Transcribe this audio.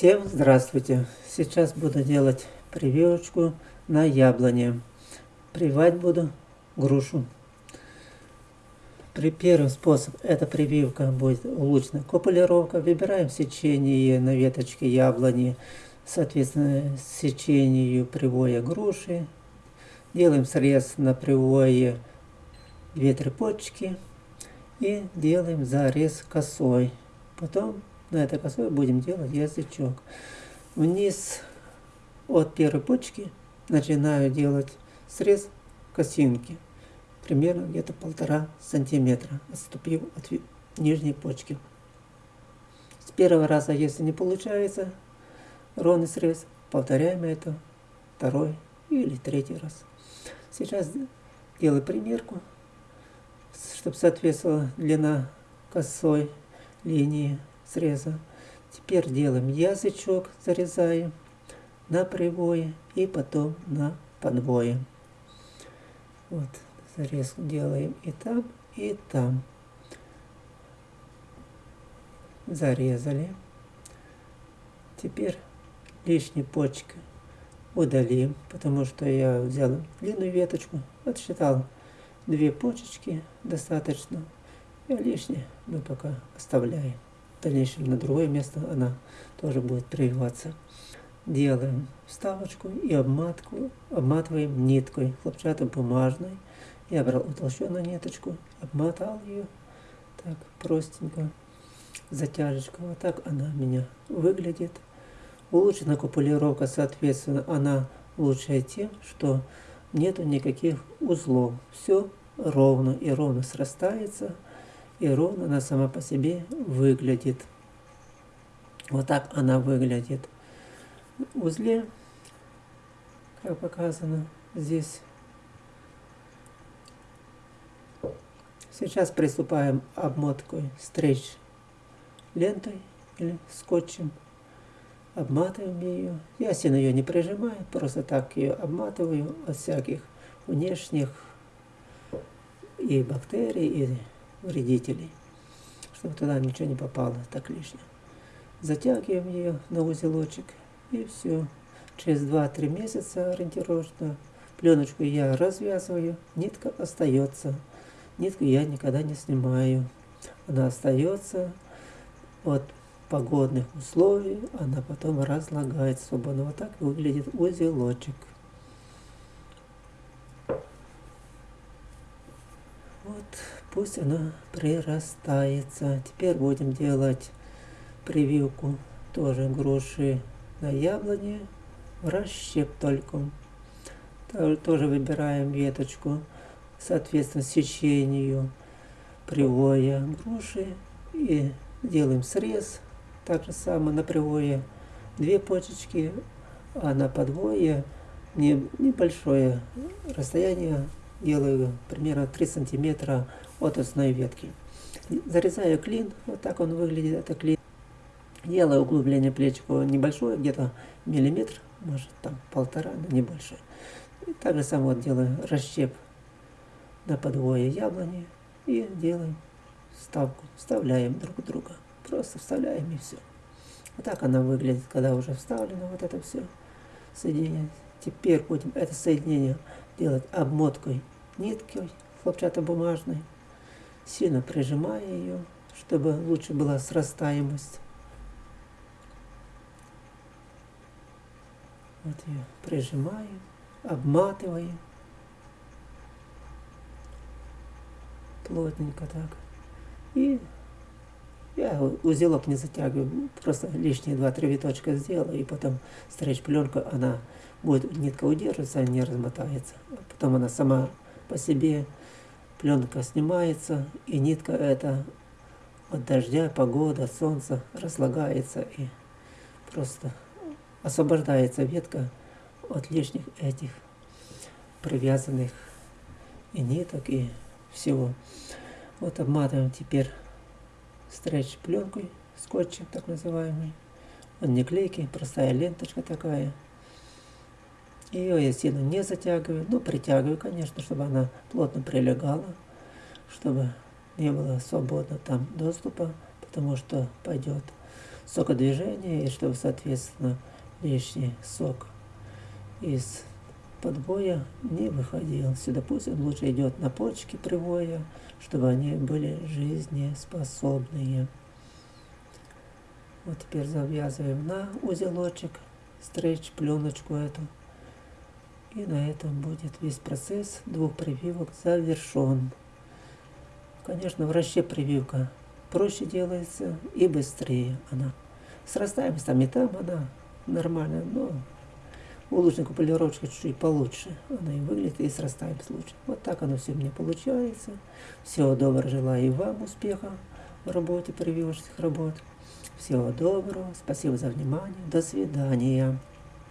Всем здравствуйте! Сейчас буду делать прививочку на яблоне. Прививать буду грушу. При первый способ это прививка будет улучшенная копулировка. Выбираем сечение на веточке яблони, соответственно сечению привоя груши. Делаем срез на привое две почки и делаем зарез косой. Потом на этой косой будем делать язычок. Вниз от первой почки начинаю делать срез косинки. Примерно где-то полтора сантиметра, отступив от нижней почки. С первого раза, если не получается ровный срез, повторяем это второй или третий раз. Сейчас делаю примерку, чтобы соответствовала длина косой линии среза. Теперь делаем язычок, зарезаем на привое и потом на подвое. Вот, зарез делаем и там, и там. Зарезали. Теперь лишние почки удалим, потому что я взял длинную веточку, отсчитал две почечки достаточно, и лишнее мы пока оставляем в дальнейшем на другое место она тоже будет прививаться. Делаем вставочку и обматку, обматываем ниткой хлопчатобумажной. Я брал утолщенную ниточку, обмотал ее так простенько, затяжечка. Вот так она у меня выглядит. Улучшена купулировка, соответственно, она лучшая тем, что нету никаких узлов. Все ровно и ровно срастается и ровно она сама по себе выглядит. Вот так она выглядит. В узле, как показано здесь. Сейчас приступаем обмоткой стрейч лентой или скотчем. Обматываем ее. Я сильно ее не прижимаю, просто так ее обматываю от всяких внешних и бактерий, и вредителей, чтобы туда ничего не попало так лишнее. Затягиваем ее на узелочек и все. Через 2-3 месяца ориентировочно пленочку я развязываю, нитка остается. Нитку я никогда не снимаю. Она остается от погодных условий, она потом разлагается свободно. Вот так выглядит узелочек. Вот, пусть она прирастается. Теперь будем делать прививку тоже груши на яблоне в расщеп только. Тоже выбираем веточку, соответственно, сечению привоя груши и делаем срез. Так же самое на привое две почечки, а на подвое небольшое расстояние делаю примерно 3 сантиметра от основной ветки. Зарезаю клин, вот так он выглядит, это клин. Делаю углубление плечику небольшое, где-то миллиметр, может там полтора, но не больше. И так же само делаю расщеп на подвое яблони и делаем вставку, вставляем друг друга. Просто вставляем и все. Вот так она выглядит, когда уже вставлено вот это все соединение. Теперь будем это соединение делать обмоткой ниткой хлопчатобумажной, сильно прижимая ее, чтобы лучше была срастаемость. Вот ее прижимаем, обматываем. Плотненько так. И я узелок не затягиваю, просто лишние два-три виточка сделаю, и потом стричь пленка, она будет, нитка удерживаться, а не размотается. Потом она сама по себе, пленка снимается, и нитка эта от дождя, погода, солнца разлагается, и просто освобождается ветка от лишних этих привязанных и ниток, и всего. Вот обматываем теперь стретч пленкой, скотчем так называемый. Он не клейкий, простая ленточка такая. Ее я сильно не затягиваю, но притягиваю, конечно, чтобы она плотно прилегала, чтобы не было свободно там доступа, потому что пойдет сокодвижения, и чтобы, соответственно, лишний сок из подбоя не выходил. Сюда пусть он лучше идет на почки привоя, чтобы они были жизнеспособные. Вот теперь завязываем на узелочек, стрейч, пленочку эту. И на этом будет весь процесс двух прививок завершен. Конечно, в расчет прививка проще делается и быстрее она. Срастаемость там и там она нормальная, но у лучника полировочка чуть-чуть получше. Она и выглядит, и срастаемость лучше. Вот так оно все мне получается. Всего доброго, желаю и вам успеха в работе прививочных работ. Всего доброго, спасибо за внимание, до свидания.